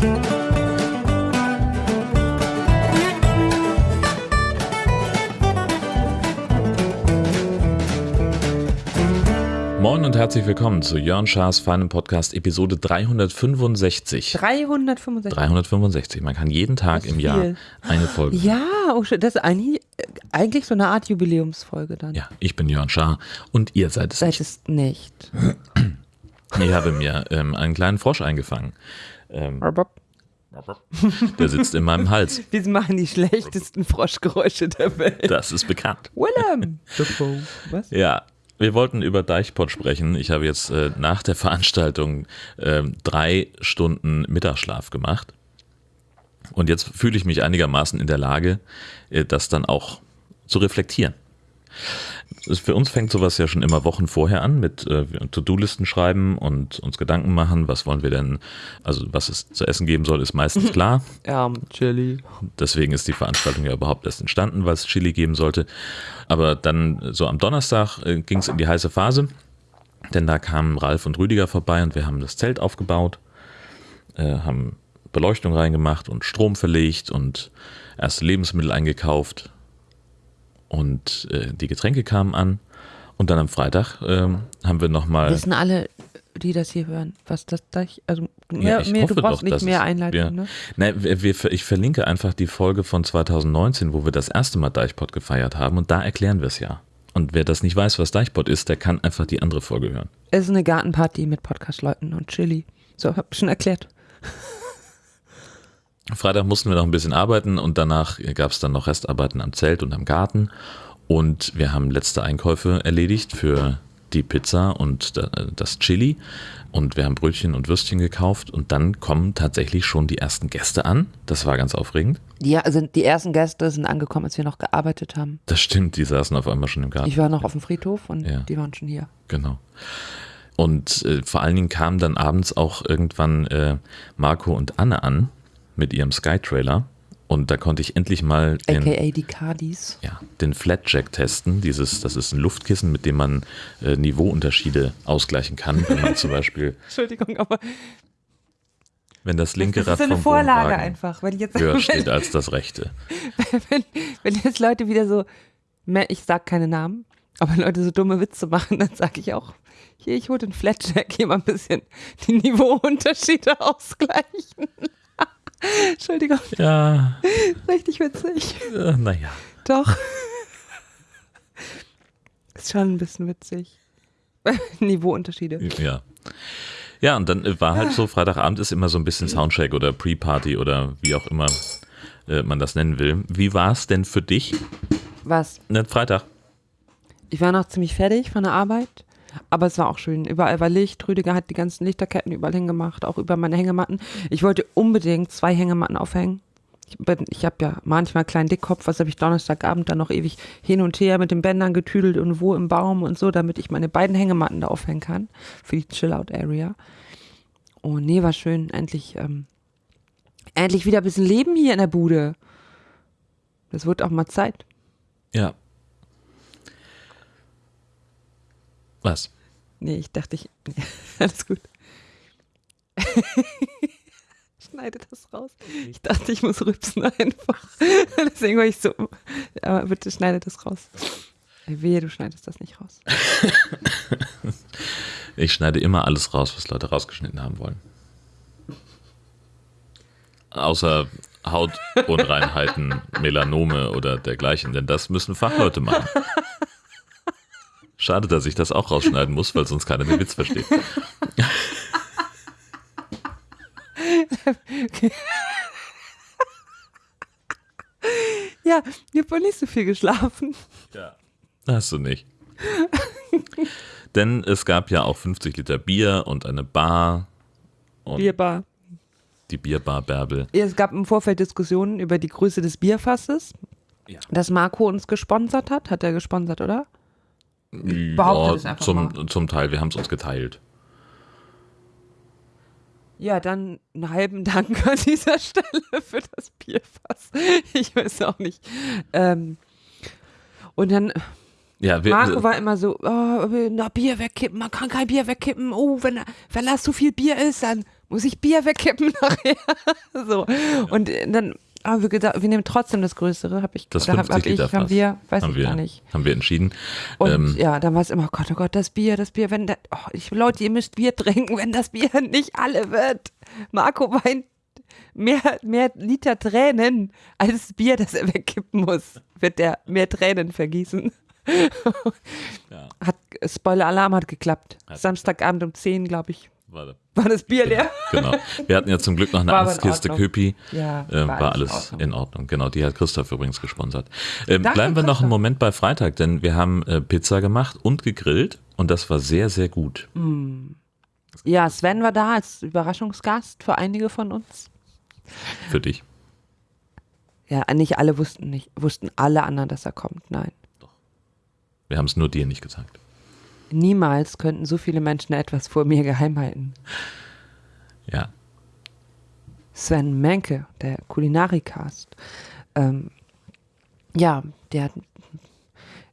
Moin und herzlich willkommen zu Jörn Schaas feinem Podcast Episode 365. 365. 365. Man kann jeden Tag im Jahr eine Folge. Ja, oh, das ist eigentlich, eigentlich so eine Art Jubiläumsfolge dann. Ja, ich bin Jörn Schaar und ihr seid es Seid nicht. es nicht. Ich habe mir ähm, einen kleinen Frosch eingefangen. Ähm, der sitzt in meinem Hals. wir machen die schlechtesten Froschgeräusche der Welt. Das ist bekannt. Willem. Was? Ja, wir wollten über Deichpot sprechen. Ich habe jetzt äh, nach der Veranstaltung ähm, drei Stunden Mittagsschlaf gemacht. Und jetzt fühle ich mich einigermaßen in der Lage, äh, das dann auch zu reflektieren. Für uns fängt sowas ja schon immer Wochen vorher an mit äh, To-Do-Listen schreiben und uns Gedanken machen, was wollen wir denn, also was es zu essen geben soll, ist meistens klar. Ja, Chili. Deswegen ist die Veranstaltung ja überhaupt erst entstanden, weil es Chili geben sollte. Aber dann so am Donnerstag äh, ging es in die heiße Phase, denn da kamen Ralf und Rüdiger vorbei und wir haben das Zelt aufgebaut, äh, haben Beleuchtung reingemacht und Strom verlegt und erste Lebensmittel eingekauft und äh, die Getränke kamen an. Und dann am Freitag ähm, haben wir nochmal. Wissen alle, die das hier hören, was das da ich, also Ja, mehr, ich mehr, du brauchst doch, nicht mehr Einleitung, wir, ne? Nein, wir, wir, ich verlinke einfach die Folge von 2019, wo wir das erste Mal Deichpot gefeiert haben und da erklären wir es ja. Und wer das nicht weiß, was Deichpot ist, der kann einfach die andere Folge hören. Es ist eine Gartenparty mit Podcast-Leuten und Chili. So, hab ich schon erklärt. Freitag mussten wir noch ein bisschen arbeiten und danach gab es dann noch Restarbeiten am Zelt und am Garten. Und wir haben letzte Einkäufe erledigt für die Pizza und da- das Chili. Und wir haben Brötchen und Würstchen gekauft. Und dann kommen tatsächlich schon die ersten Gäste an. Das war ganz aufregend. Ja, also die ersten Gäste sind angekommen, als wir noch gearbeitet haben. Das stimmt, die saßen auf einmal schon im Garten. Ich war noch auf dem Friedhof und Ja. die waren schon hier. Genau. Und äh, vor allen Dingen kamen dann abends auch irgendwann äh, Marco und Anne an mit ihrem Sky-Trailer. Und da konnte ich endlich mal den, AKA die Cardis. ja, den Flatjack testen. Dieses, das ist ein Luftkissen, mit dem man äh, Niveauunterschiede ausgleichen kann. Wenn man zum Beispiel, Entschuldigung, aber wenn das linke das Rad ist so eine vom Vorlage Wohnwagen einfach. Weil jetzt, höher wenn, steht als das rechte. wenn, wenn jetzt Leute wieder so, ich sag keine Namen, aber Leute so dumme Witze machen, dann sage ich auch, hier, ich hole den Flatjack, hier mal ein bisschen die Niveauunterschiede ausgleichen. Entschuldigung, Ja, richtig witzig. äh, naja. Doch. Ist schon ein bisschen witzig. Niveauunterschiede. Ja. Ja, und dann äh, war halt so, Freitagabend ist immer so ein bisschen Soundcheck oder Pre-Party oder wie auch immer äh, man das nennen will. Wie war es denn für dich? Was? Ne, Freitag. Ich war noch ziemlich fertig von der Arbeit, aber es war auch schön. Überall war Licht. Rüdiger hat die ganzen Lichterketten überall hingemacht, auch über meine Hängematten. Ich wollte unbedingt zwei Hängematten aufhängen. Ich, ich habe ja manchmal einen kleinen Dickkopf, was habe ich Donnerstagabend dann noch ewig hin und her mit den Bändern getüdelt und wo im Baum und so, damit ich meine beiden Hängematten da aufhängen kann für die Chill-Out-Area. Oh nee, war schön. Endlich, ähm, endlich wieder ein bisschen Leben hier in der Bude. Das wird auch mal Zeit. Ja. Was? Nee, ich dachte, ich. Nee, alles gut. Schneide das raus. Ich dachte, ich muss rübsen einfach. Deswegen war ich so. Aber bitte schneide das raus. Wehe, du schneidest das nicht raus. Ich schneide immer alles raus, was Leute rausgeschnitten haben wollen. Außer Hautunreinheiten, Melanome oder dergleichen, denn das müssen Fachleute machen. Schade, dass ich das auch rausschneiden muss, weil sonst keiner den Witz versteht. Ja, ich habe wohl nicht so viel geschlafen. Ja. Hast du nicht. Denn es gab ja auch 50 Liter Bier und eine Bar und Bierbar. die Bierbar Bärbel. Es gab im Vorfeld Diskussionen über die Größe des Bierfasses, Ja. das Marco uns gesponsert hat. Hat er gesponsert, oder? Behaupte das einfach zum, zum Teil, wir haben es uns geteilt. Ja, dann einen halben Dank an dieser Stelle für das Bierfass. Ich weiß auch nicht. Ähm, und dann, Ja, wir, Marco war immer so, oh, na, Bier wegkippen, man kann kein Bier wegkippen. Oh, wenn, wenn das zu viel Bier ist, dann muss ich Bier wegkippen nachher? so. Und dann haben wir wir nehmen trotzdem das Größere, habe ich, Das da hab, 50 hab ich, Liter haben Fass. wir, weiß haben ich wir, gar nicht. Haben wir entschieden. Und Ähm, ja, dann war es immer, oh Gott, oh Gott, das Bier, das Bier, wenn der, oh, ich, Leute, ihr müsst Bier trinken, wenn das Bier nicht alle wird. Marco weint mehr, mehr Liter Tränen als Bier, das er wegkippen muss, wird der mehr Tränen vergießen. ja, Hat, Spoiler-Alarm hat geklappt. Hat- Samstagabend um 10, glaube ich, warte. war das Bier leer. Genau. Wir hatten ja zum Glück noch eine War Ordnung. Köpi. Ja, Ähm, war war alles in in Ordnung. Genau, die hat Christoph übrigens gesponsert. Ähm, Danke, bleiben wir noch einen Moment bei Freitag, denn wir haben äh, Pizza gemacht und gegrillt und das war sehr, sehr gut. Ja, Sven war da als Überraschungsgast für einige von uns. Für dich. Ja, nicht alle wussten nicht, wussten alle anderen, dass er kommt. Nein. Wir haben es nur dir nicht gesagt. Niemals könnten so viele Menschen etwas vor mir geheim halten. Ja. Sven Menke, der Kulinarikast. Ähm, ja, der hat.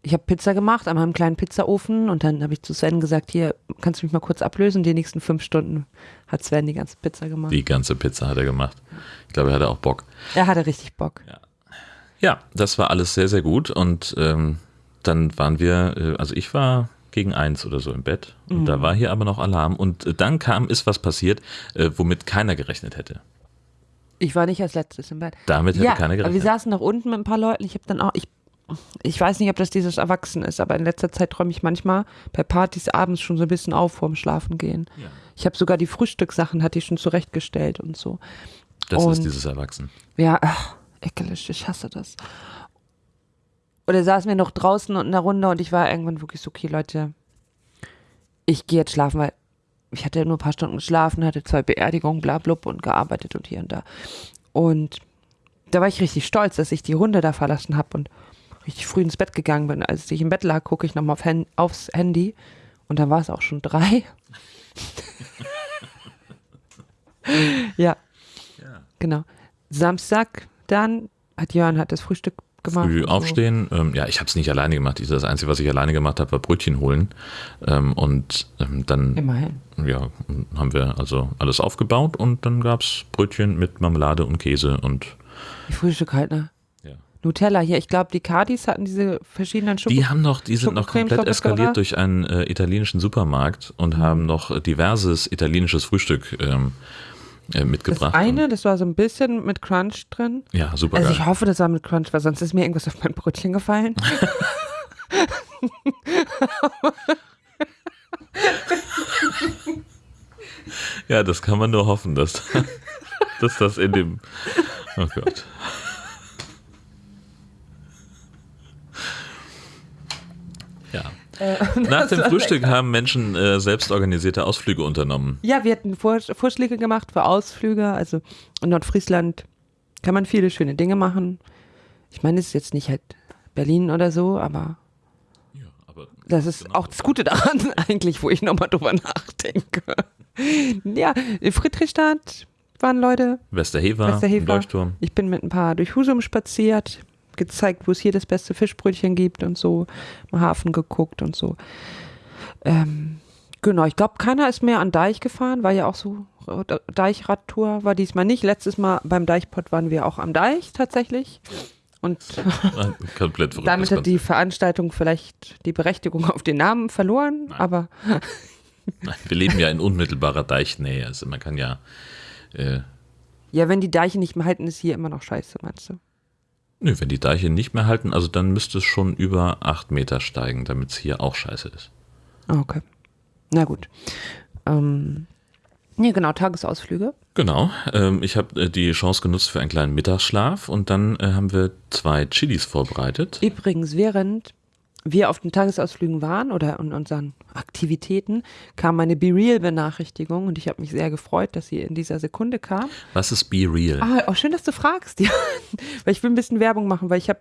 Ich habe Pizza gemacht an meinem kleinen Pizzaofen und dann habe ich zu Sven gesagt, hier, kannst du mich mal kurz ablösen? Die nächsten fünf Stunden hat Sven die ganze Pizza gemacht. Die ganze Pizza hat er gemacht. Ich glaube, er hatte auch Bock. Er hatte richtig Bock. Ja, das war alles sehr, sehr gut. Und ähm, dann waren wir, äh, also ich war gegen eins oder so im Bett. Und Mhm. da war hier aber noch Alarm. Und äh, dann kam, ist was passiert, äh, womit keiner gerechnet hätte. Ich war nicht als letztes im Bett. Damit hätte ja, keiner aber wir gerechnet. saßen noch unten mit ein paar Leuten. Ich habe dann auch, ich, ich weiß nicht, ob das dieses Erwachsen ist, aber in letzter Zeit träume ich manchmal bei Partys abends schon so ein bisschen auf vorm Schlafen gehen. Ja. Ich habe sogar die Frühstückssachen, hatte ich schon zurechtgestellt und so. Das ist und- dieses Erwachsen. Ja, ach, ekelig, ich hasse das. Oder saßen wir noch draußen und in der Runde und ich war irgendwann wirklich so, okay, Leute, ich gehe jetzt schlafen, weil ich hatte nur ein paar Stunden geschlafen, hatte zwei Beerdigungen, bla blub und gearbeitet und hier und da. Und da war ich richtig stolz, dass ich die Runde da verlassen habe und richtig früh ins Bett gegangen bin. Als ich im Bett lag, gucke ich nochmal auf Hen aufs Handy und dann war es auch schon drei. ja, genau. Samstag dann hat Jörn hat das Frühstück gemacht. Früh und so. aufstehen. Ähm, ja, ich habe es nicht alleine gemacht. Das Einzige, was ich alleine gemacht habe, war Brötchen holen. Ähm, und ähm, dann Immerhin. ja, haben wir also alles aufgebaut und dann gab es Brötchen mit Marmelade und Käse und Die Frühstück halt, ne? ja. Nutella hier. Ich glaube, die Cardis hatten diese verschiedenen Schoko Die haben noch, die sind noch komplett eskaliert durch einen äh, italienischen Supermarkt und haben noch diverses italienisches Frühstück ähm, äh, Das mitgebracht. eine, das war so ein bisschen mit Crunch drin. Ja, super Also geil. ich hoffe, das war mit Crunch, weil sonst ist mir irgendwas auf mein Brötchen gefallen. Ja, das kann man nur hoffen, dass, dass das in dem. Oh Gott. Ja. Nach dem Frühstück haben Menschen äh, selbstorganisierte Ausflüge unternommen. Ja, wir hatten Vor Vorschläge gemacht für Ausflüge. Also in Nordfriesland kann man viele schöne Dinge machen. Ich meine, es ist jetzt nicht halt Berlin oder so, aber das ist Genau. auch das Gute daran eigentlich, wo ich nochmal drüber nachdenke. Ja, in Friedrichstadt waren Leute. Westerhever, Westerhever. Leuchtturm. Ich bin mit ein paar durch Husum spaziert, gezeigt, wo es hier das beste Fischbrötchen gibt und so, im Hafen geguckt und so. Ähm, genau, ich glaube, keiner ist mehr an Deich gefahren, war ja auch so, Deichradtour war diesmal nicht. Letztes Mal beim Deichpot waren wir auch am Deich tatsächlich. Und Komplett verrücktes damit hat die. Veranstaltung vielleicht die Berechtigung auf den Namen verloren, aber Nein, Wir leben ja in unmittelbarer Deichnähe. Also man kann ja. Äh, ja, wenn die Deiche nicht mehr halten, ist hier immer noch scheiße, meinst du? Nö, wenn die Deiche nicht mehr halten, also dann müsste es schon über acht Meter steigen, damit es hier auch scheiße ist. Ah, Okay. Na gut. Ähm, nee, genau, Tagesausflüge. Genau. Ähm, ich habe äh, die Chance genutzt für einen kleinen Mittagsschlaf und dann äh, haben wir zwei Chilis vorbereitet. Übrigens, während wir auf den Tagesausflügen waren oder in unseren Aktivitäten, kam eine Be Real-Benachrichtigung und ich habe mich sehr gefreut, dass sie in dieser Sekunde kam. Was ist Be Real? Ah, auch schön, dass du fragst, ja. weil ich will ein bisschen Werbung machen, weil ich habe,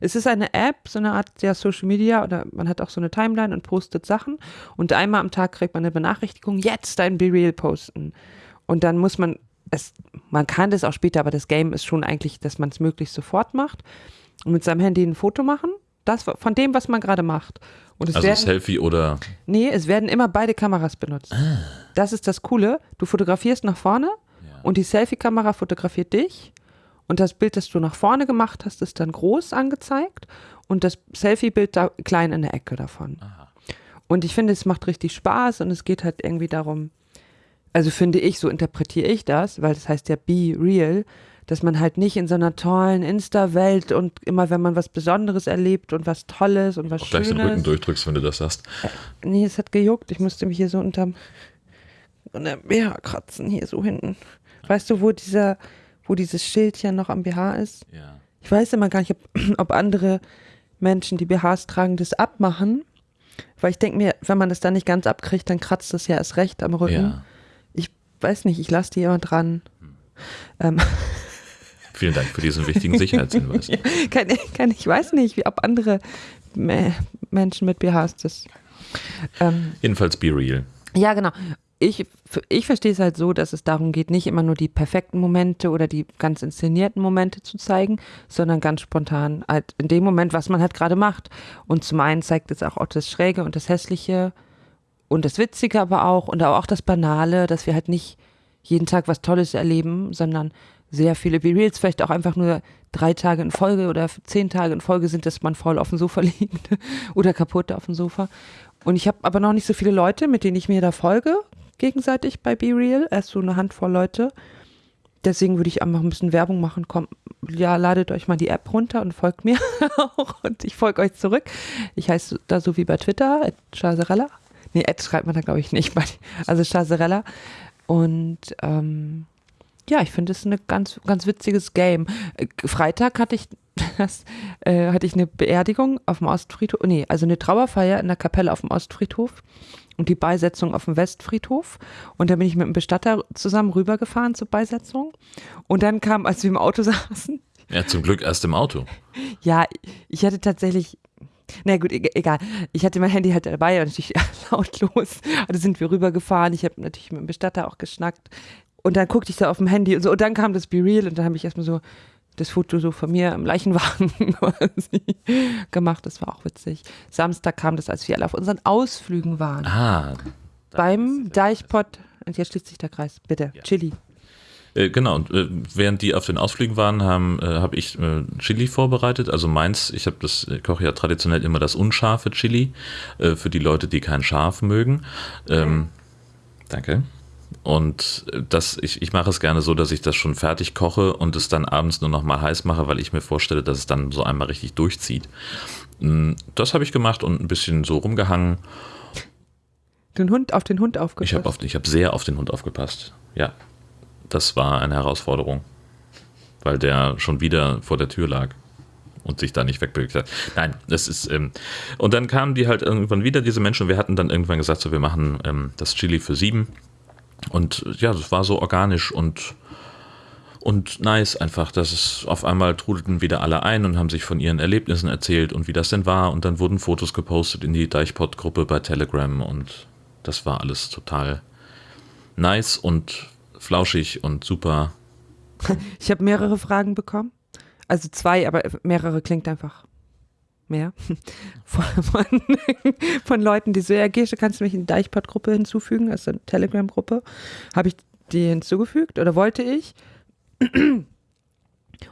es ist eine App, so eine Art ja, Social Media oder man hat auch so eine Timeline und postet Sachen und einmal am Tag kriegt man eine Benachrichtigung, jetzt dein Be Real posten. Und dann muss man es, man kann das auch später, aber das Game ist schon eigentlich, dass man es möglichst sofort macht und mit seinem Handy ein Foto machen, das von dem, was man gerade macht Und es Also werden, Selfie oder nee, es werden immer beide Kameras benutzt. Das ist das Coole. Du fotografierst nach vorne und die Selfie-Kamera fotografiert dich. Und das Bild, das du nach vorne gemacht hast, ist dann groß angezeigt und das Selfie-Bild da klein in der Ecke davon. Und ich finde, es macht richtig Spaß und es geht halt irgendwie darum, also finde ich, so interpretiere ich das, weil das heißt ja be real, dass man halt nicht in so einer tollen Insta-Welt und immer, wenn man was Besonderes erlebt und was Tolles und was auch gleich den Rücken Schönes. durchdrückst, wenn du das sagst. Nee, es hat gejuckt. Ich musste mich hier so unterm unter BH kratzen, hier so hinten. Weißt du, wo dieser, wo dieses Schildchen noch am BH ist? Ja. Ich weiß immer gar nicht, ob, ob andere Menschen, die BHs tragen, das abmachen. Weil ich denke mir, wenn man das dann nicht ganz abkriegt, dann kratzt das ja erst recht am Rücken. ja. Ich weiß nicht, ich lasse die immer dran. Ähm, Vielen Dank für diesen wichtigen Sicherheitshinweis. kann, kann, ich weiß nicht, wie, ob andere Me- Menschen mit BHs das. Ähm, Jedenfalls be real. Ja, genau. Ich, ich verstehe es halt so, dass es darum geht, nicht immer nur die perfekten Momente oder die ganz inszenierten Momente zu zeigen, sondern ganz spontan halt in dem Moment, was man halt gerade macht. Und zum einen zeigt es auch das Schräge und das Hässliche und das Witzige aber auch und auch das Banale, dass wir halt nicht jeden Tag was Tolles erleben, sondern sehr viele B-Reels vielleicht auch einfach nur drei Tage in Folge oder zehn Tage in Folge sind, dass man faul auf dem Sofa liegt oder kaputt auf dem Sofa. Und ich habe aber noch nicht so viele Leute, mit denen ich mir da folge, gegenseitig bei BeReal. Erst so eine Handvoll Leute. Deswegen würde ich einfach ein bisschen Werbung machen. Komm, ja, ladet euch mal die App runter und folgt mir auch. Und ich folge euch zurück. Ich heiße da so wie bei Twitter, Chazerella. Nee, Ad schreibt man da, glaube ich, nicht. Also Chazerella. Und ähm, ja, ich finde es ein ganz, ganz witziges Game. Äh, Freitag hatte ich das, äh, hatte ich eine Beerdigung auf dem Ostfriedhof, nee, also eine Trauerfeier in der Kapelle auf dem Ostfriedhof und die Beisetzung auf dem Westfriedhof. Und da bin ich mit einem Bestatter zusammen rübergefahren zur Beisetzung. Und dann kam, als wir im Auto saßen, Ja, zum Glück erst im Auto. ja, ich hatte tatsächlich, na gut, e- egal. Ich hatte mein Handy halt dabei und natürlich lautlos. Also sind wir rübergefahren. Ich habe natürlich mit dem Bestatter auch geschnackt. Und dann guckte ich da auf dem Handy und so. Und dann kam das Be Real und dann habe ich erstmal so das Foto so von mir im Leichenwagen quasi gemacht. Das war auch witzig. Samstag kam das, als wir alle auf unseren Ausflügen waren. Ah. Beim Deichpott. Und jetzt schließt sich der Kreis. Bitte. Chili. Äh, genau, und äh, während die auf den Ausflügen waren, haben, äh, habe ich Chili vorbereitet. Also meins, ich habe das, ich koche ja traditionell immer das unscharfe Chili für die Leute, die kein Scharf mögen. Ähm, danke. Und äh, das, ich, ich mache es gerne so, dass ich das schon fertig koche und es dann abends nur noch mal heiß mache, weil ich mir vorstelle, dass es dann so einmal richtig durchzieht. Mm, Das habe ich gemacht und ein bisschen so rumgehangen. Den Hund auf den Hund Ich aufgepasst. habe auf, ich hab sehr auf den Hund aufgepasst. Ja, das war eine Herausforderung, weil der schon wieder vor der Tür lag und sich da nicht wegbewegt hat. Nein, das ist. Ähm, und dann kamen die halt irgendwann wieder, diese Menschen. und Wir hatten dann irgendwann gesagt, so, wir machen ähm, das Chili für sieben. Und ja, das war so organisch und, und nice einfach, dass es auf einmal trudelten wieder alle ein und haben sich von ihren Erlebnissen erzählt und wie das denn war. Und dann wurden Fotos gepostet in die Deichpot-Gruppe bei Telegram und das war alles total nice und flauschig und super. Ich habe mehrere Fragen bekommen. Also zwei, aber mehrere klingt einfach mehr. Von, von, von Leuten, die so, ja, Gesche, kannst du mich in die Deichpott-Gruppe hinzufügen, also eine Telegram-Gruppe. Habe ich die hinzugefügt oder wollte ich?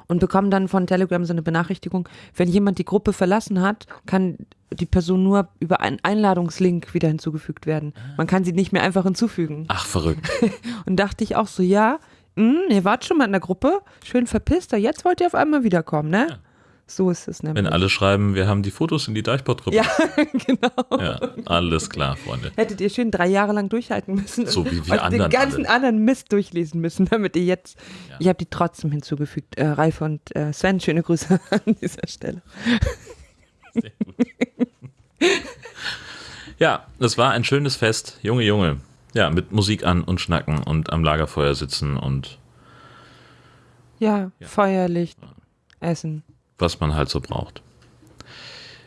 Und bekomme dann von Telegram so eine Benachrichtigung, wenn jemand die Gruppe verlassen hat, kann die Person nur über einen Einladungslink wieder hinzugefügt werden. Man kann sie nicht mehr einfach hinzufügen. Ach, verrückt. Und dachte ich auch so, ja, mh, ihr wart schon mal in der Gruppe, schön verpisst, aber jetzt wollt ihr auf einmal wiederkommen, ne? Ja. So ist es nämlich. Wenn alle schreiben, wir haben die Fotos in die Deichpot-Gruppe. ja, genau. Ja, alles klar, Freunde. Hättet ihr schön drei Jahre lang durchhalten müssen. So wie wir anderen den ganzen alle. anderen Mist durchlesen müssen, damit ihr jetzt. Ja. Ich habe die trotzdem hinzugefügt. Äh, Ralf und äh, Sven, schöne Grüße an dieser Stelle. Sehr gut. Ja, es war ein schönes Fest. Junge, Junge. Ja, mit Musik an und schnacken und am Lagerfeuer sitzen und Ja, Ja. Feuerlicht, Essen, was man halt so braucht.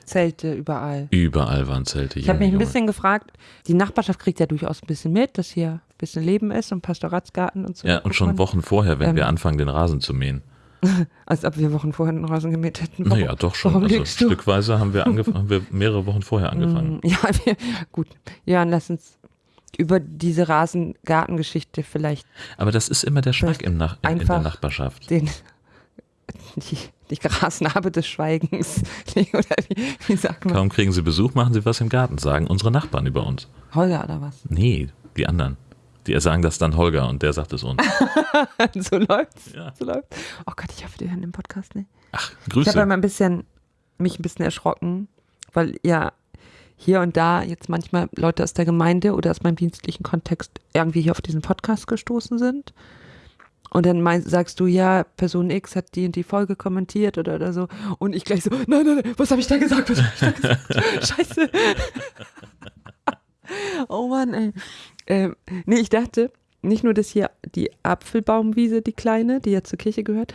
Zelte überall. Überall waren Zelte. Ich habe mich ein Junge, bisschen gefragt, die Nachbarschaft kriegt ja durchaus ein bisschen mit, dass hier ein bisschen Leben ist und Pastoratsgarten und so. Ja, und schon. Wochen vorher, wenn Ähm. wir anfangen, den Rasen zu mähen. Als ob wir Wochen vorher den Rasen gemäht hätten. Warum- Naja, doch schon. Also stückweise haben wir, haben wir mehrere Wochen vorher angefangen. Mm, Ja, wir, gut. Ja, dann lass uns über diese Rasengartengeschichte vielleicht Aber das ist immer der Schreck im Nach in, der Nachbarschaft. den die, die Grasnarbe des Schweigens. Oder wie, wie sagt man? Kaum kriegen sie Besuch, machen sie was im Garten, sagen unsere Nachbarn über uns. Holger oder was? Nee, die anderen. Die sagen das dann Holger und der sagt es uns. so läuft's. Ja. So läuft's. Oh Gott, ich hoffe, die hören den Podcast nicht. Ach, Ich habe Grüße. ein bisschen, mich ein bisschen erschrocken, weil ja hier und da jetzt manchmal Leute aus der Gemeinde oder aus meinem dienstlichen Kontext irgendwie hier auf diesen Podcast gestoßen sind. Und dann mein, sagst du, ja, Person X hat die und die Folge kommentiert oder, oder so. Und ich gleich so, nein, nein, nein, was habe ich da gesagt? Was hab ich da gesagt? Scheiße. oh Mann, ey. Ähm, nee, ich dachte, nicht nur, dass hier die Apfelbaumwiese, die kleine, die ja zur Kirche gehört,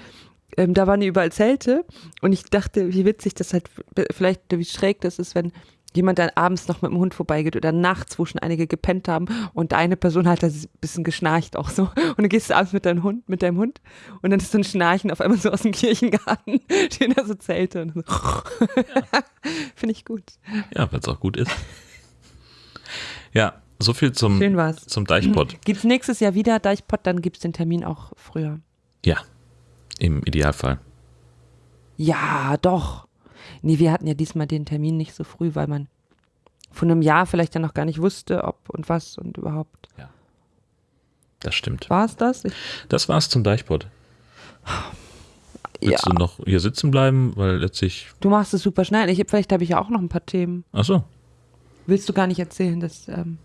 ähm, da waren überall Zelte und ich dachte, wie witzig das halt, vielleicht wie schräg das ist, wenn jemand dann abends noch mit dem Hund vorbeigeht oder nachts, wo schon einige gepennt haben und eine Person hat da ein bisschen geschnarcht auch so und du gehst abends mit deinem Hund, mit deinem Hund und dann ist so ein Schnarchen auf einmal so aus dem Kirchengarten, stehen da so Zelte und so. Finde ich gut. Ja, weil es auch gut ist. Ja, so viel zum, Schön war's. zum Deichpott. Gibt's nächstes Jahr wieder Deichpott, dann gibt's den Termin auch früher. Ja, im Idealfall. Ja, doch. Nee, wir hatten ja diesmal den Termin nicht so früh, weil man von einem Jahr vielleicht ja noch gar nicht wusste, ob und was und überhaupt. Das stimmt. War es das? Ich, Das war's zum Deichpott. ja, Willst du noch hier sitzen bleiben? Weil letztlich. du machst es super schnell. Ich, vielleicht habe ich ja auch noch ein paar Themen. Achso. Willst du gar nicht erzählen, dass. Ähm,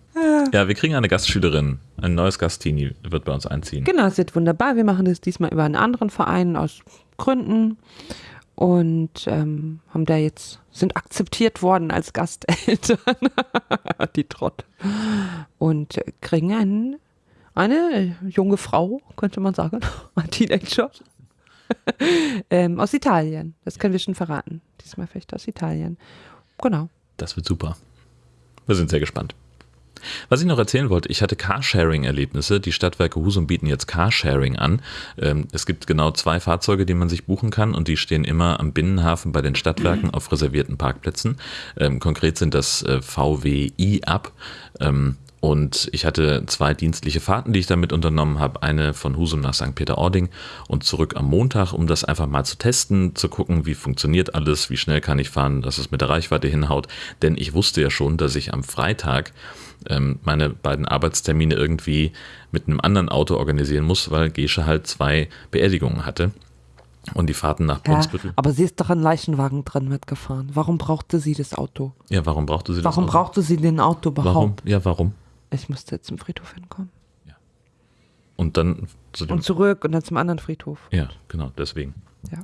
Ja, wir kriegen eine Gastschülerin. Ein neues Gastini wird bei uns einziehen. genau, es wird wunderbar. Wir machen das diesmal über einen anderen Verein aus Gründen und ähm, haben da jetzt sind akzeptiert worden als Gasteltern. Die Trott. Und kriegen einen, eine junge Frau, könnte man sagen, ein Teenager. ähm, aus Italien. Das können wir schon verraten. Diesmal vielleicht aus Italien. Genau. Das wird super. Wir sind sehr gespannt. Was ich noch erzählen wollte, ich hatte Carsharing-Erlebnisse. Die Stadtwerke Husum bieten jetzt Carsharing an. Ähm, Es gibt genau zwei Fahrzeuge, die man sich buchen kann und die stehen immer am Binnenhafen bei den Stadtwerken auf reservierten Parkplätzen. Ähm, Konkret sind das äh, VW i-Up. Ähm, Und ich hatte zwei dienstliche Fahrten, die ich damit unternommen habe. Eine von Husum nach St. Peter-Ording und zurück am Montag, um das einfach mal zu testen, zu gucken, wie funktioniert alles, wie schnell kann ich fahren, dass es mit der Reichweite hinhaut. Denn ich wusste ja schon, dass ich am Freitag ähm, meine beiden Arbeitstermine irgendwie mit einem anderen Auto organisieren muss, weil Gesche halt zwei Beerdigungen hatte. Und die Fahrten nach Ja, Brunsbüttel. aber sie ist doch ein Leichenwagen drin mitgefahren. Warum brauchte sie das Auto? Ja, warum brauchte sie Warum das? Auto? brauchte sie den Auto überhaupt? Warum? Ja, warum? Ich musste jetzt zum Friedhof hinkommen. Und dann zu Und zurück und dann zum anderen Friedhof. Ja, genau, deswegen. Ja.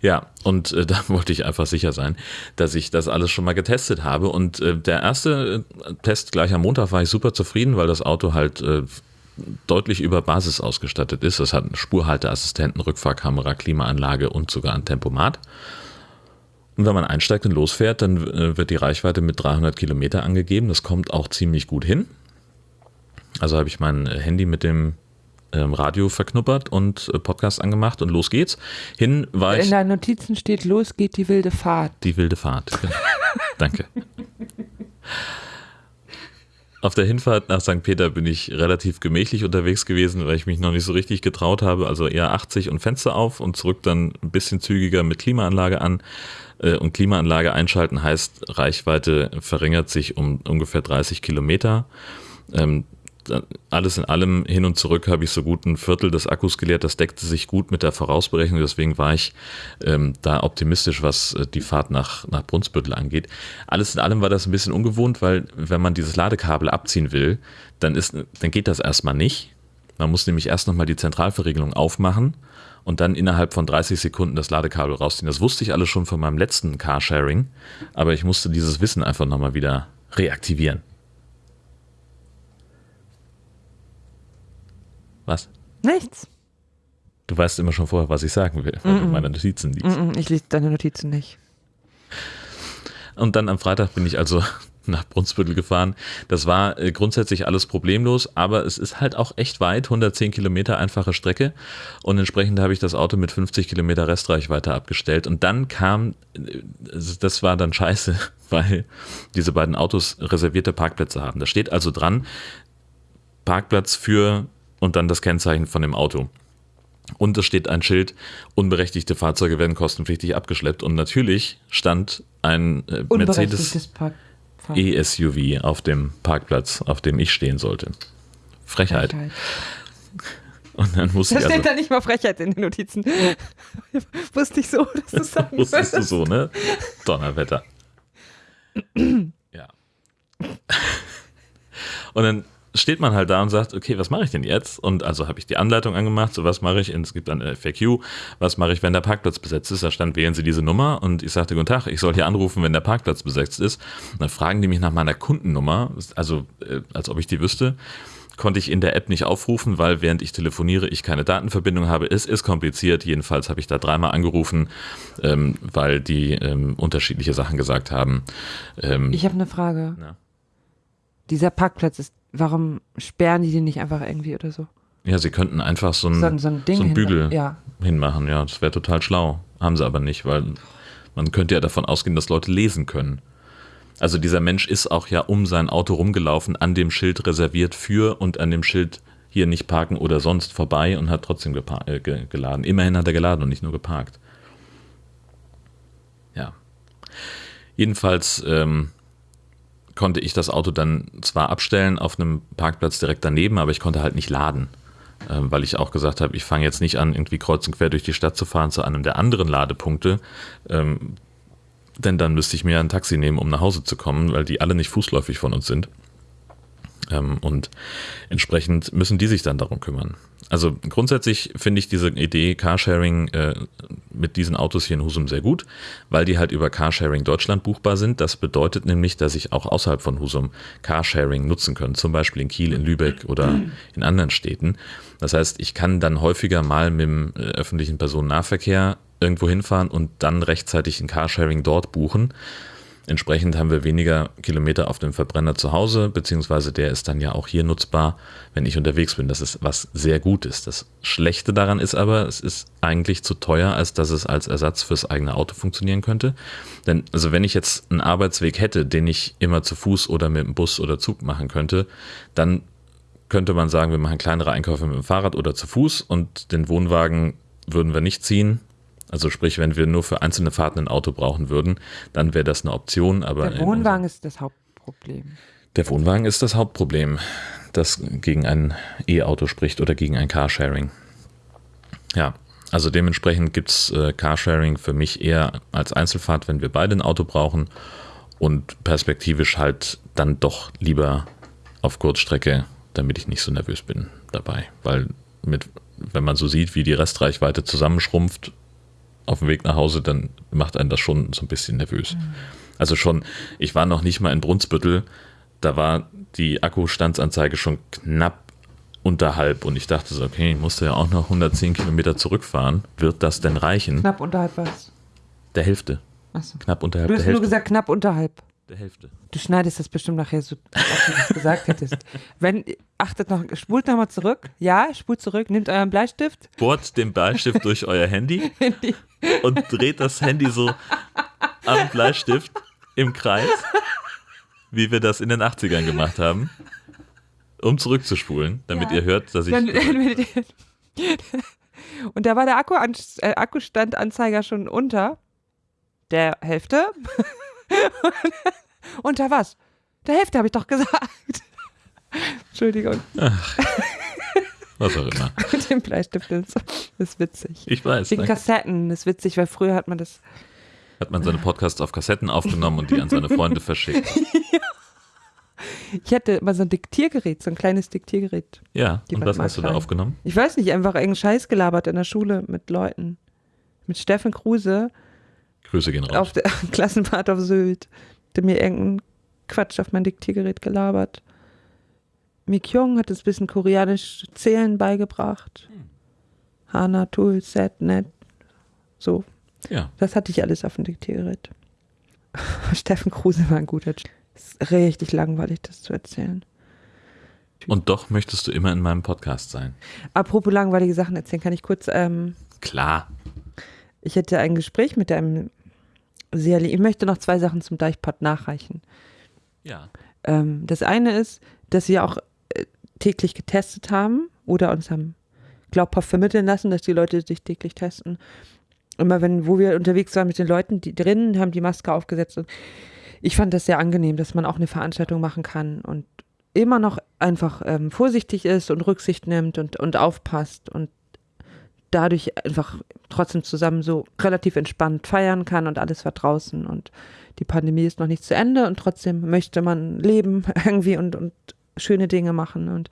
Ja, und äh, da wollte ich einfach sicher sein, dass ich das alles schon mal getestet habe. Und äh, der erste äh, Test gleich am Montag war ich super zufrieden, weil das Auto halt äh, deutlich über Basis ausgestattet ist. Es hat einen Spurhalteassistenten, Rückfahrkamera, Klimaanlage und sogar ein Tempomat. Und wenn man einsteigt und losfährt, dann äh, wird die Reichweite mit 300 Kilometer angegeben. Das kommt auch ziemlich gut hin. Also habe ich mein Handy mit dem Radio verknuppert und äh, Podcast angemacht und los geht's. Hin war ich In deinen Notizen steht, los geht die wilde Fahrt. die wilde Fahrt. Genau. Danke. Auf der Hinfahrt nach St. Peter bin ich relativ gemächlich unterwegs gewesen, weil ich mich noch nicht so richtig getraut habe. Also eher 80 und Fenster auf und zurück dann ein bisschen zügiger mit Klimaanlage an. Äh, Und Klimaanlage einschalten heißt, Reichweite verringert sich um ungefähr 30 Kilometer. Alles in allem hin und zurück habe ich so gut ein Viertel des Akkus geleert. Das deckte sich gut mit der Vorausberechnung. Deswegen war ich ähm, da optimistisch, was äh, die Fahrt nach, nach Brunsbüttel angeht. Alles in allem war das ein bisschen ungewohnt, weil wenn man dieses Ladekabel abziehen will, dann, ist, dann geht das erstmal nicht. Man muss nämlich erst nochmal die Zentralverriegelung aufmachen und dann innerhalb von 30 Sekunden das Ladekabel rausziehen. Das wusste ich alles schon von meinem letzten Carsharing, aber ich musste dieses Wissen einfach nochmal wieder reaktivieren. Was? Nichts. Du weißt immer schon vorher, was ich sagen will, weil du meine Notizen liest. Mm, Ich lese deine Notizen nicht. Und dann am Freitag bin ich also nach Brunsbüttel gefahren. Das war äh, grundsätzlich alles problemlos, aber es ist halt auch echt weit, 110 Kilometer einfache Strecke und entsprechend habe ich das Auto mit 50 Kilometer Restreichweite abgestellt und dann kam, äh, das war dann scheiße, weil diese beiden Autos reservierte Parkplätze haben. Da steht also dran, Parkplatz für und dann das Kennzeichen von dem Auto. Und es steht ein Schild, unberechtigte Fahrzeuge werden kostenpflichtig abgeschleppt. Und natürlich stand ein äh, Mercedes E-SUV auf dem Parkplatz, auf dem ich stehen sollte. Frechheit. Frechheit. Und dann musste Da ich steht also, da nicht mal Frechheit in den Notizen. Wusste ich so, dass du es sagen wusstest du würdest. so, ne? Donnerwetter. ja. Und dann steht man halt da und sagt, okay, was mache ich denn jetzt? Und also habe ich die Anleitung angemacht, so was mache ich, es gibt eine FAQ, was mache ich, wenn der Parkplatz besetzt ist? Da stand, wählen Sie diese Nummer und ich sagte, guten Tag, ich soll hier anrufen, wenn der Parkplatz besetzt ist. Und dann fragen die mich nach meiner Kundennummer, also äh, als ob ich die wüsste. Konnte ich in der App nicht aufrufen, weil während ich telefoniere, ich keine Datenverbindung habe. Es ist kompliziert. Jedenfalls habe ich da dreimal angerufen, ähm, weil die ähm, unterschiedliche Sachen gesagt haben. Ähm, Ich habe eine Frage. Ja. Dieser Parkplatz ist, warum sperren die den nicht einfach irgendwie oder so? ja, sie könnten einfach so ein, So, ein- so ein Ding. so ein hin- Bügel Ja. hinmachen. Ja, das wäre total schlau. Haben sie aber nicht, weil man könnte ja davon ausgehen, dass Leute lesen können. Also dieser Mensch ist auch ja um sein Auto rumgelaufen, an dem Schild reserviert für und an dem Schild hier nicht parken oder sonst vorbei und hat trotzdem äh, ge geladen. Immerhin hat er geladen und nicht nur geparkt. Ja. Jedenfalls ähm, konnte ich das Auto dann zwar abstellen auf einem Parkplatz direkt daneben, aber ich konnte halt nicht laden ähm, weil ich auch gesagt habe, ich fange jetzt nicht an, irgendwie kreuz und quer durch die Stadt zu fahren zu einem der anderen Ladepunkte, ähm, denn dann müsste ich mir ein Taxi nehmen, um nach Hause zu kommen, weil die alle nicht fußläufig von uns sind. Ähm, und entsprechend müssen die sich dann darum kümmern. Also grundsätzlich finde ich diese Idee Carsharing äh, mit diesen Autos hier in Husum sehr gut, weil die halt über Carsharing Deutschland buchbar sind. Das bedeutet nämlich, dass ich auch außerhalb von Husum Carsharing nutzen kann, zum Beispiel in Kiel, in Lübeck oder in anderen Städten. Das heißt, ich kann dann häufiger mal mit dem äh, öffentlichen Personennahverkehr irgendwo hinfahren und dann rechtzeitig ein Carsharing dort buchen. Entsprechend haben wir weniger Kilometer auf dem Verbrenner zu Hause, beziehungsweise der ist dann ja auch hier nutzbar, wenn ich unterwegs bin. Das ist was sehr Gutes. Das Schlechte daran ist aber, es ist eigentlich zu teuer, als dass es als Ersatz fürs eigene Auto funktionieren könnte. Denn, also wenn ich jetzt einen Arbeitsweg hätte, den ich immer zu Fuß oder mit dem Bus oder Zug machen könnte, dann könnte man sagen, wir machen kleinere Einkäufe mit dem Fahrrad oder zu Fuß und den Wohnwagen würden wir nicht ziehen. Also sprich, wenn wir nur für einzelne Fahrten ein Auto brauchen würden, dann wäre das eine Option. Aber Der Wohnwagen ist das Hauptproblem. der Wohnwagen ist das Hauptproblem, das gegen ein E-Auto spricht oder gegen ein Carsharing. Ja, also dementsprechend gibt es äh, Carsharing für mich eher als Einzelfahrt, wenn wir beide ein Auto brauchen und perspektivisch halt dann doch lieber auf Kurzstrecke, damit ich nicht so nervös bin dabei. Weil mit, wenn man so sieht, wie die Restreichweite zusammenschrumpft auf dem Weg nach Hause, dann macht einen das schon so ein bisschen nervös. Also schon, ich war noch nicht mal in Brunsbüttel, da war die Akkustandsanzeige schon knapp unterhalb und ich dachte so, okay, ich musste ja auch noch 110 Kilometer zurückfahren. Wird das denn reichen? Knapp unterhalb was? Der Hälfte. Achso. Knapp unterhalb Du der hast nur Hälfte. gesagt, knapp unterhalb. Der Hälfte. Du schneidest das bestimmt nachher so, als du das gesagt hättest. Wenn, achtet noch, spult nochmal zurück. Ja, spult zurück, nehmt euren Bleistift. Bohrt den Bleistift durch euer Handy und dreht das Handy so am Bleistift im Kreis, wie wir das in den 80ern gemacht haben, um zurückzuspulen, damit Ja. ihr hört, dass ich. Dann, und da war der Akku äh, Akkustandanzeiger schon unter der Hälfte. unter was? Der Hälfte habe ich doch gesagt. Entschuldigung, was auch immer. mit dem Bleistift ist, ist witzig. Ich weiß. Wegen Ne? Kassetten ist witzig, weil früher hat man das. Hat man seine Podcasts auf Kassetten aufgenommen und die an seine Freunde verschickt. Ich hatte immer so ein Diktiergerät, so ein kleines Diktiergerät. Ja, Die und was mal hast du da aufgenommen? Ich weiß nicht, einfach irgendeinen Scheiß gelabert in der Schule mit Leuten. Mit Steffen Kruse Grüße gehen raus. auf der Klassenfahrt auf Sylt. Der mir irgendeinen Quatsch auf mein Diktiergerät gelabert. Mik Jung hat uns ein bisschen koreanisch Zählen beigebracht. Hana, Tool, Set, Net. So, Ja, das hatte ich alles auf dem Diktiergerät. Steffen Kruse war ein guter. Sch- ist richtig langweilig, das zu erzählen. Und doch möchtest du immer in meinem Podcast sein. Apropos langweilige Sachen erzählen, kann ich kurz. Ähm, Klar. ich hätte ein Gespräch mit einem sehr. Ich möchte noch zwei Sachen zum Deichpot nachreichen. Ja. Ähm, das eine ist, dass wir auch äh, täglich getestet haben oder uns haben glaubhaft vermitteln lassen, dass die Leute sich täglich testen. Immer wenn, wo wir unterwegs waren mit den Leuten, die drinnen haben die Maske aufgesetzt und ich fand das sehr angenehm, dass man auch eine Veranstaltung machen kann und immer noch einfach ähm, vorsichtig ist und Rücksicht nimmt und, und aufpasst und dadurch einfach trotzdem zusammen so relativ entspannt feiern kann und alles war draußen und die Pandemie ist noch nicht zu Ende und trotzdem möchte man leben irgendwie und, und schöne Dinge machen und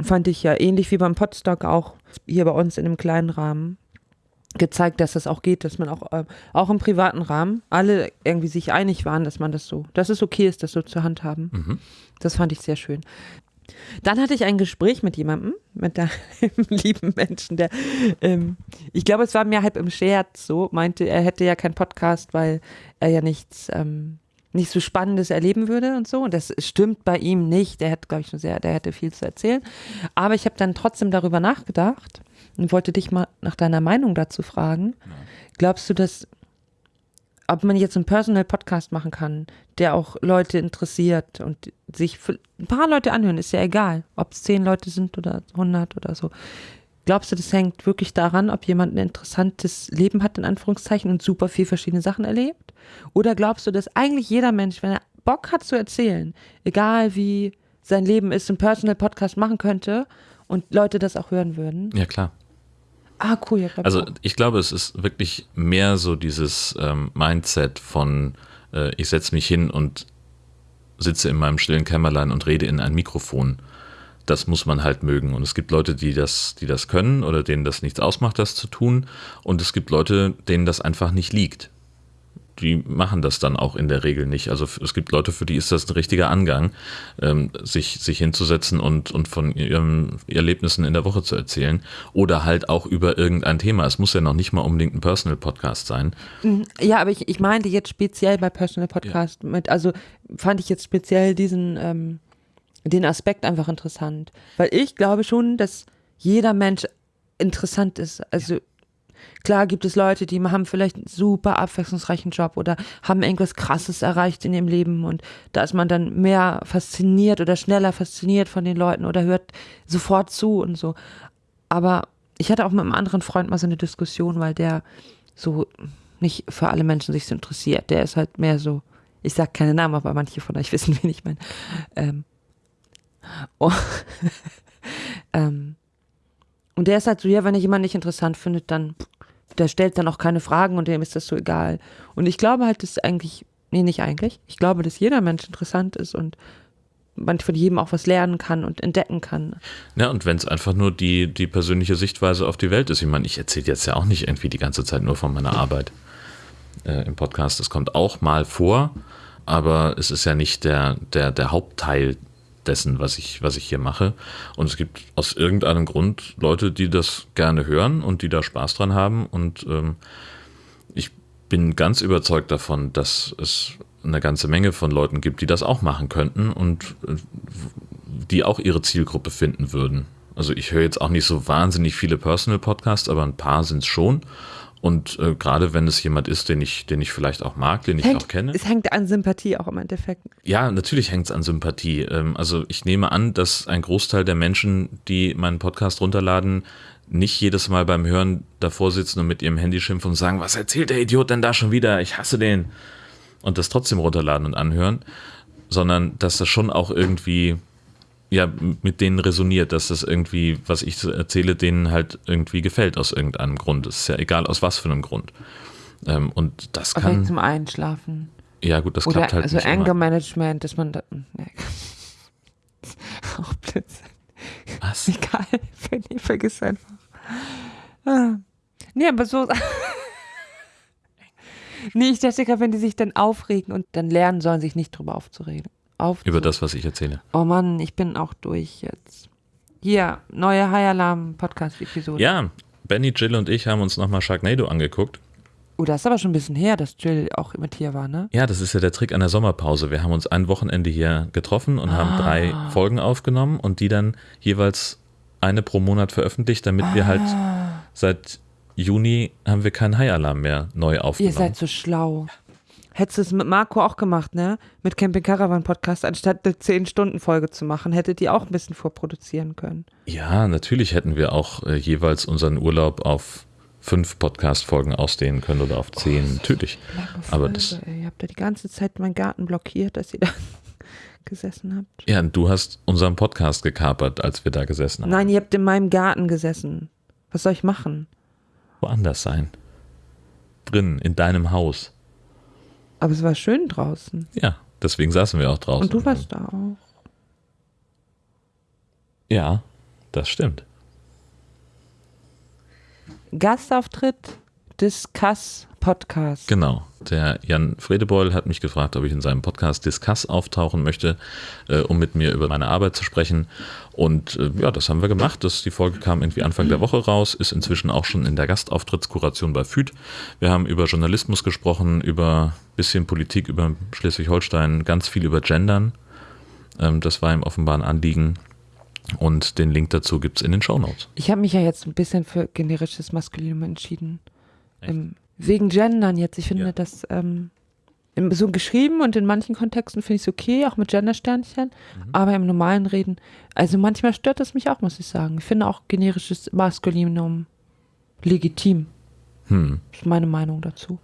fand ich ja ähnlich wie beim Podstock auch hier bei uns in einem kleinen Rahmen gezeigt, dass das auch geht, dass man auch, äh, auch im privaten Rahmen alle irgendwie sich einig waren, dass man das so, dass es okay ist, das so zu handhaben. Mhm. Das fand ich sehr schön. Dann hatte ich ein Gespräch mit jemandem, mit einem lieben Menschen, der, ähm, ich glaube, es war mir halb im Scherz so, meinte, er hätte ja keinen Podcast, weil er ja nichts, ähm, nicht so Spannendes erleben würde und so. Und das stimmt bei ihm nicht. Der hat, glaube ich, schon sehr, der hätte viel zu erzählen. Aber ich habe dann trotzdem darüber nachgedacht und wollte dich mal nach deiner Meinung dazu fragen. Glaubst du, dass ob man jetzt einen Personal Podcast machen kann, der auch Leute interessiert und sich ein paar Leute anhören, ist ja egal, ob es zehn Leute sind oder 100 oder so. Glaubst du, das hängt wirklich daran, ob jemand ein interessantes Leben hat, in Anführungszeichen, und super viel verschiedene Sachen erlebt? Oder glaubst du, dass eigentlich jeder Mensch, wenn er Bock hat zu erzählen, egal wie sein Leben ist, einen Personal Podcast machen könnte und Leute das auch hören würden? Ja, klar. Ah, cool. Ja, Also auch. ich glaube, es ist wirklich mehr so dieses ähm, Mindset von äh, ich setze mich hin und sitze in meinem stillen Kämmerlein und rede in ein Mikrofon. Das muss man halt mögen. Und es gibt Leute, die das, die das können oder denen das nichts ausmacht, das zu tun. Und es gibt Leute, denen das einfach nicht liegt. Die machen das dann auch in der Regel nicht. Also es gibt Leute, für die ist das ein richtiger Angang, ähm, sich, sich hinzusetzen und, und von ihren Erlebnissen in der Woche zu erzählen. Oder halt auch über irgendein Thema. Es muss ja noch nicht mal unbedingt ein Personal-Podcast sein. Ja, aber ich, ich meinte jetzt speziell bei Personal Podcast mit, also fand ich jetzt speziell diesen, ähm, den Aspekt einfach interessant. Weil ich glaube schon, dass jeder Mensch interessant ist. Also klar gibt es Leute, die haben vielleicht einen super abwechslungsreichen Job oder haben irgendwas krasses erreicht in ihrem Leben und da ist man dann mehr fasziniert oder schneller fasziniert von den Leuten oder hört sofort zu und so. Aber ich hatte auch mit einem anderen Freund mal so eine Diskussion, weil der so nicht für alle Menschen sich so interessiert. Der ist halt mehr so, ich sag keine Namen, aber manche von euch wissen, wen ich meine. Ähm, oh, ähm, und der ist halt so, ja, wenn ich jemanden nicht interessant findet, dann, der stellt dann auch keine Fragen und dem ist das so egal. Und ich glaube halt, dass eigentlich, nee, nicht eigentlich, ich glaube, dass jeder Mensch interessant ist und man von jedem auch was lernen kann und entdecken kann. Ja, und wenn es einfach nur die, die persönliche Sichtweise auf die Welt ist. Ich meine, ich erzähle jetzt ja auch nicht irgendwie die ganze Zeit nur von meiner Arbeit äh, im Podcast. Das kommt auch mal vor, aber es ist ja nicht der, der, der Hauptteil dessen, was ich, was ich hier mache. Und es gibt aus irgendeinem Grund Leute, die das gerne hören und die da Spaß dran haben. Und ähm, ich bin ganz überzeugt davon, dass es eine ganze Menge von Leuten gibt, die das auch machen könnten und äh, die auch ihre Zielgruppe finden würden. Also ich höre jetzt auch nicht so wahnsinnig viele Personal-Podcasts, aber ein paar sind es schon. Und äh, gerade wenn es jemand ist, den ich, den ich vielleicht auch mag, den ich Hängt, auch kenne. Es hängt an Sympathie auch im Endeffekt. Ja, natürlich hängt es an Sympathie. Ähm, Also ich nehme an, dass ein Großteil der Menschen, die meinen Podcast runterladen, nicht jedes Mal beim Hören davor sitzen und mit ihrem Handy schimpfen und sagen, was erzählt der Idiot denn da schon wieder? Ich hasse den. Und das trotzdem runterladen und anhören, sondern dass das schon auch irgendwie ja, mit denen resoniert, dass das irgendwie, was ich erzähle, denen halt irgendwie gefällt aus irgendeinem Grund. Es ist ja egal aus was für einem Grund. Ähm, Und das Vielleicht kann, zum Einschlafen. ja gut, das Oder klappt halt also nicht Anger immer. Management, dass man da. Nee. Auch Blödsinn. Was? Egal. Nee, vergiss einfach. Ah. Nee, aber so. nee, ich dachte gerade, wenn die sich dann aufregen und dann lernen sollen, sich nicht drüber aufzuregen. Auf Über das, was ich erzähle. Oh Mann, ich bin auch durch jetzt. Hier, neue High Alarm Podcast-Episode. Ja, Benny, Jill und ich haben uns nochmal Sharknado angeguckt. Oh, das ist aber schon ein bisschen her, dass Jill auch mit hier war, ne? Ja, das ist ja der Trick an der Sommerpause. Wir haben uns ein Wochenende hier getroffen und haben drei Folgen aufgenommen und die dann jeweils eine pro Monat veröffentlicht, damit wir halt seit Juni haben wir keinen High-Alarm mehr neu Ihr aufgenommen. seid so schlau. Hättest du es mit Marco auch gemacht, ne? Mit Camping Caravan Podcast, anstatt eine 10-Stunden-Folge zu machen, hättet ihr auch ein bisschen vorproduzieren können. Ja, natürlich hätten wir auch äh, jeweils unseren Urlaub auf fünf Podcast-Folgen ausdehnen können oder auf zehn. Natürlich. Lange Aber das- ey. Ihr habt da die ganze Zeit meinen Garten blockiert, dass ihr da gesessen habt. Ja, du hast unseren Podcast gekapert, als wir da gesessen haben. Nein, ihr habt in meinem Garten gesessen. Was soll ich machen? Woanders sein. Drin, in deinem Haus. Aber es war schön draußen. Ja, deswegen saßen wir auch draußen. Und du warst da auch. Ja, das stimmt. Gastauftritt Discuss Podcast. Genau. Der Jan Fredebeul hat mich gefragt, ob ich in seinem Podcast Discuss auftauchen möchte, äh, um mit mir über meine Arbeit zu sprechen. Und äh, ja, das haben wir gemacht. Das, die Folge kam irgendwie Anfang der Woche raus, ist inzwischen auch schon in der Gastauftrittskuration bei FÜD. Wir haben über Journalismus gesprochen, über bisschen Politik, über Schleswig-Holstein, ganz viel über Gendern. Ähm, das war ihm offenbar ein Anliegen. Und den Link dazu gibt es in den Shownotes. Ich habe mich ja jetzt ein bisschen für generisches Maskulinum entschieden. Echt? Ähm, wegen Gendern jetzt. Ich finde Ja. das ähm, so geschrieben und in manchen Kontexten finde ich es okay, auch mit Gendersternchen, Mhm. aber im normalen Reden, also manchmal stört das mich auch, muss ich sagen. Ich finde auch generisches Maskulinum legitim. Hm. Das ist meine Meinung dazu.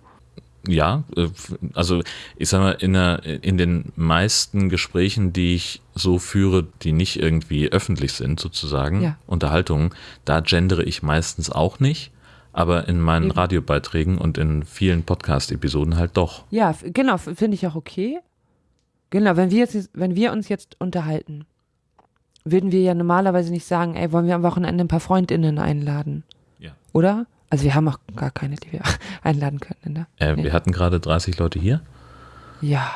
Ja, äh, also ich sag mal, in, der, in den meisten Gesprächen, die ich so führe, die nicht irgendwie öffentlich sind, sozusagen, Ja. Unterhaltungen, da gendere ich meistens auch nicht, aber in meinen Eben. Radiobeiträgen und in vielen Podcast-Episoden halt doch. Ja, genau, finde ich auch okay. Genau, wenn wir, jetzt, wenn wir uns jetzt unterhalten, würden wir ja normalerweise nicht sagen, ey, wollen wir am Wochenende ein paar FreundInnen einladen, Ja. oder? Also wir haben auch gar keine, die wir einladen können, ne? Äh, Nee. Wir hatten gerade 30 Leute hier. Ja.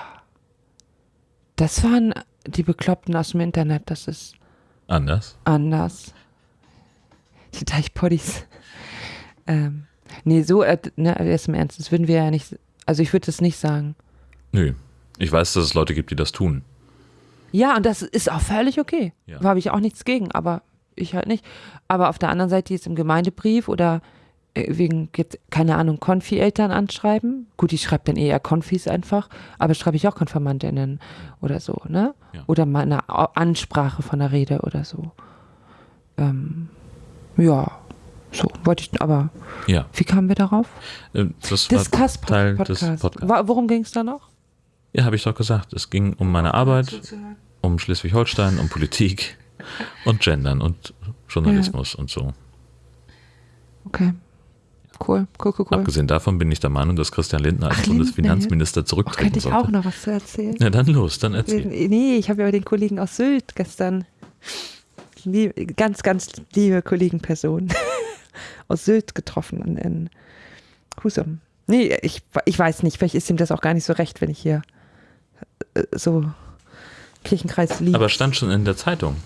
Das waren die Bekloppten aus dem Internet, das ist Anders. anders. Die Teichpoddies. Ähm, nee, so, äh, ne, jetzt im Ernst, das würden wir ja nicht, also ich würde das nicht sagen. Nö. Ich weiß, dass es Leute gibt, die das tun. Ja, und das ist auch völlig okay. Ja. Da habe ich auch nichts gegen, aber ich halt nicht. Aber auf der anderen Seite jetzt im Gemeindebrief oder äh, wegen, jetzt, keine Ahnung, Konfi-Eltern anschreiben. Gut, ich schreibe dann eher Konfis einfach, aber schreibe ich auch Konfirmandinnen oder so, ne? Ja. Oder mal eine Ansprache von der Rede oder so. Ähm, ja, so wollte ich, aber Ja. wie kamen wir darauf? Äh, Das war Discuss Teil Podcast. des Podcasts. Worum ging es da noch? Ja, habe ich doch gesagt. Es ging um meine Arbeit, um Schleswig-Holstein, um Politik und Gendern und Journalismus und so. Okay. Cool, cool, cool, cool. Abgesehen davon bin ich der Meinung, dass Christian Lindner als Ach, Lindner, Bundesfinanzminister Oh, zurücktreten könnte ich sollte. auch noch was zu erzählen? Ja, dann los, dann erzähl. Nee, ich habe ja den Kollegen aus Sylt gestern, lieb, ganz, ganz liebe Kollegenperson aus Sylt getroffen in, in Husum. Nee, ich, ich weiß nicht, vielleicht ist ihm das auch gar nicht so recht, wenn ich hier äh, so Kirchenkreis liebe. Aber stand schon in der Zeitung,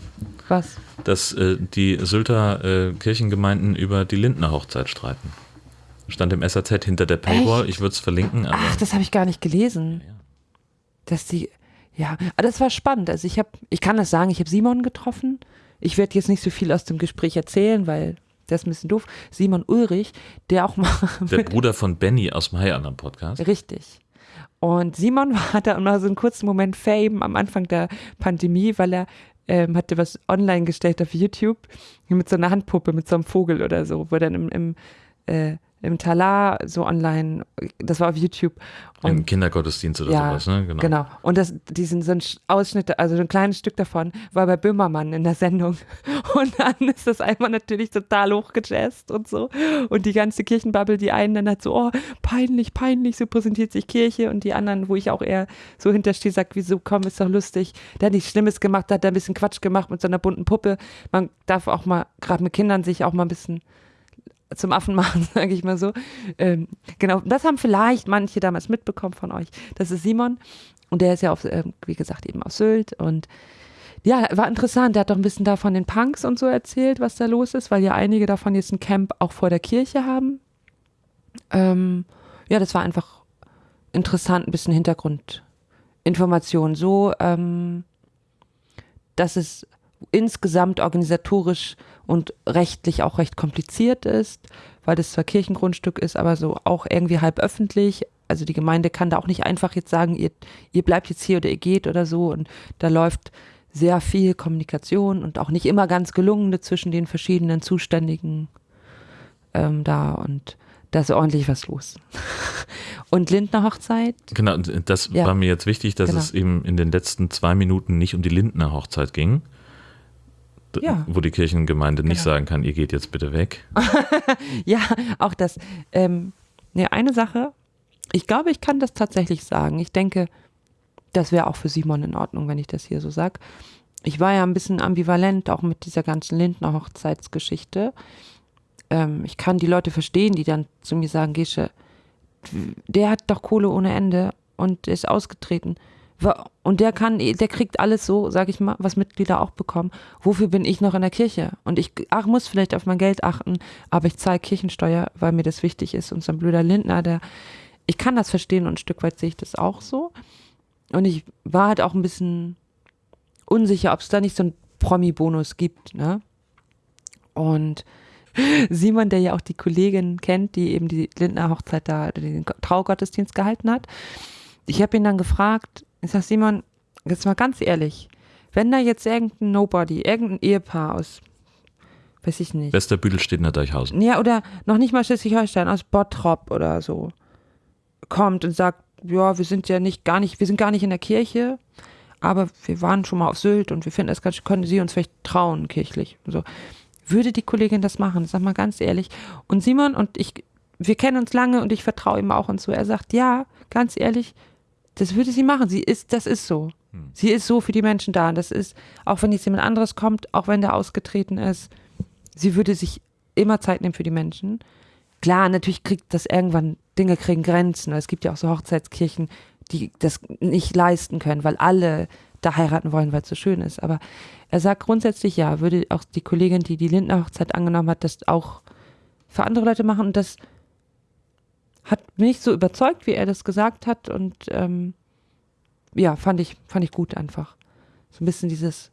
Was? dass äh, die Sylter äh, Kirchengemeinden über die Lindner Hochzeit streiten. Stand im SAZ hinter der Paywall. Ich würde es verlinken, aber Ach, das habe ich gar nicht gelesen. Ja. Dass die, ja, aber das war spannend. Also ich habe, ich kann das sagen, ich habe Simon getroffen. Ich werde jetzt nicht so viel aus dem Gespräch erzählen, weil das ist ein bisschen doof. Simon Ulrich, der auch mal der Bruder von Benny aus dem High Alarm Podcast. Richtig. Und Simon hatte auch mal so einen kurzen Moment Fame am Anfang der Pandemie, weil er ähm, hatte was online gestellt auf YouTube mit so einer Handpuppe, mit so einem Vogel oder so, wo er dann im, im, äh, im Talar so online, das war auf YouTube. Im Kindergottesdienst oder Ja, sowas, ne? Genau. Genau. Und das, diesen so ein Sch- Ausschnitt, also so ein kleines Stück davon, war bei Böhmermann in der Sendung. Und dann ist das einmal natürlich total hochgejazzt und so. Und die ganze Kirchenbubble, die einen dann hat so, oh, peinlich, peinlich, so präsentiert sich Kirche. Und die anderen, wo ich auch eher so hinterstehe, sagt, wieso, komm, ist doch lustig. Der hat nichts Schlimmes gemacht, hat da ein bisschen Quatsch gemacht mit so einer bunten Puppe. Man darf auch mal, gerade mit Kindern, sich auch mal ein bisschen zum Affen machen, sage ich mal so. Ähm, genau, das haben vielleicht manche damals mitbekommen von euch. Das ist Simon und der ist ja, auf, ähm, wie gesagt, eben aus Sylt und ja, war interessant. Der hat doch ein bisschen da von den Punks und so erzählt, was da los ist, weil ja einige davon jetzt ein Camp auch vor der Kirche haben. Ähm, ja, das war einfach interessant, ein bisschen Hintergrundinformation. So, ähm, dass es insgesamt organisatorisch und rechtlich auch recht kompliziert ist, weil das zwar Kirchengrundstück ist, aber so auch irgendwie halb öffentlich. Also die Gemeinde kann da auch nicht einfach jetzt sagen, ihr, ihr bleibt jetzt hier oder ihr geht oder so. Und da läuft sehr viel Kommunikation und auch nicht immer ganz gelungene zwischen den verschiedenen Zuständigen ähm, da und da ist ordentlich was los. und Lindner Hochzeit? Genau, das ja. war mir jetzt wichtig, dass genau. es eben in den letzten zwei Minuten nicht um die Lindner Hochzeit ging. Ja. Wo die Kirchengemeinde genau. nicht sagen kann, ihr geht jetzt bitte weg. ja, auch das. Ähm, ne, eine Sache, ich glaube, ich kann das tatsächlich sagen. Ich denke, das wäre auch für Simon in Ordnung, wenn ich das hier so sage. Ich war ja ein bisschen ambivalent auch mit dieser ganzen Lindner Hochzeitsgeschichte ähm, ich kann die Leute verstehen, die dann zu mir sagen, Gesche, der hat doch Kohle ohne Ende und ist ausgetreten. Und der kann, der kriegt alles so, sag ich mal, was Mitglieder auch bekommen. Wofür bin ich noch in der Kirche? Und ich ach, muss vielleicht auf mein Geld achten, aber ich zahle Kirchensteuer, weil mir das wichtig ist. Und so ein blöder Lindner, der, ich kann das verstehen und ein Stück weit sehe ich das auch so. Und ich war halt auch ein bisschen unsicher, ob es da nicht so einen Promi-Bonus gibt, ne? Und Simon, der ja auch die Kollegin kennt, die eben die Lindner Hochzeit da, den Traugottesdienst gehalten hat. Ich habe ihn dann gefragt, ich sag Simon, jetzt mal ganz ehrlich, wenn da jetzt irgendein Nobody, irgendein Ehepaar aus, weiß ich nicht. Westerbüttel steht in der Deichhausen. Ja, oder noch nicht mal Schleswig-Holstein, aus Bottrop oder so, kommt und sagt, ja, wir sind ja nicht, gar nicht, wir sind gar nicht in der Kirche, aber wir waren schon mal auf Sylt und wir finden es ganz, können Sie uns vielleicht trauen, kirchlich. So würde die Kollegin das machen? Sag mal ganz ehrlich. Und Simon und ich, wir kennen uns lange und ich vertraue ihm auch und so. Er sagt, ja, ganz ehrlich, das würde sie machen. Sie ist, das ist so. Hm. Sie ist so für die Menschen da. Und das ist, auch wenn jetzt jemand anderes kommt, auch wenn der ausgetreten ist, sie würde sich immer Zeit nehmen für die Menschen. Klar, natürlich kriegt das irgendwann, Dinge kriegen Grenzen. Es gibt ja auch so Hochzeitskirchen, die das nicht leisten können, weil alle da heiraten wollen, weil es so schön ist. Aber er sagt grundsätzlich ja, würde auch die Kollegin, die die Lindner Hochzeit angenommen hat, das auch für andere Leute machen. Und das hat mich so überzeugt, wie er das gesagt hat. Und ähm, ja, fand ich, fand ich gut einfach. So ein bisschen dieses,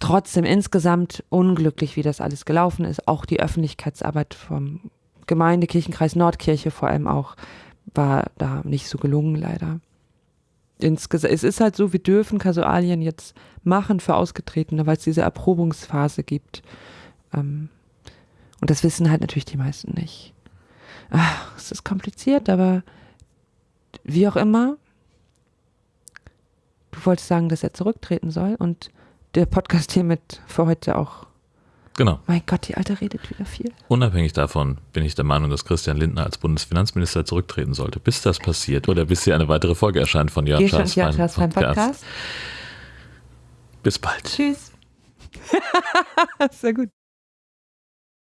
trotzdem insgesamt unglücklich, wie das alles gelaufen ist. Auch die Öffentlichkeitsarbeit vom Gemeindekirchenkreis Nordkirche vor allem auch war da nicht so gelungen, leider insgesamt, es ist halt so, wir dürfen Kasualien jetzt machen für Ausgetretene, weil es diese Erprobungsphase gibt. Ähm, und das wissen halt natürlich die meisten nicht. Ach, es ist kompliziert, aber wie auch immer, du wolltest sagen, dass er zurücktreten soll und der Podcast hiermit für heute auch Genau. Mein Gott, die Alte redet wieder viel. Unabhängig davon bin ich der Meinung, dass Christian Lindner als Bundesfinanzminister zurücktreten sollte. Bis das passiert oder bis hier eine weitere Folge erscheint von Jörn Schaas Podcast. Podcast. Bis bald. Tschüss. Sehr gut.